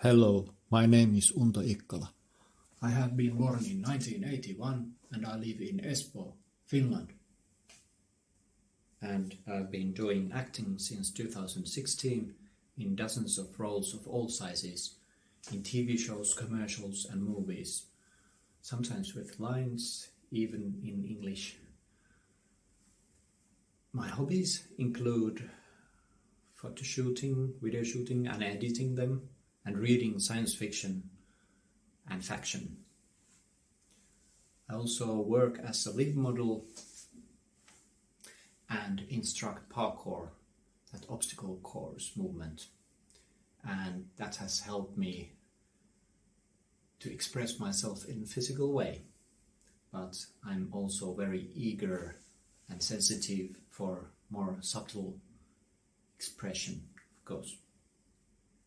Hello, my name is Unto Ikkala. I have been born in 1981 and I live in Espoo, Finland. And I've been doing acting since 2016 in dozens of roles of all sizes, in TV shows, commercials and movies. Sometimes with lines, even in English. My hobbies include photo shooting, video shooting and editing them, and reading science fiction and faction. I also work as a live model and instruct parkour, that obstacle course movement. And that has helped me to express myself in a physical way. But I'm also very eager and sensitive for more subtle expression, of course.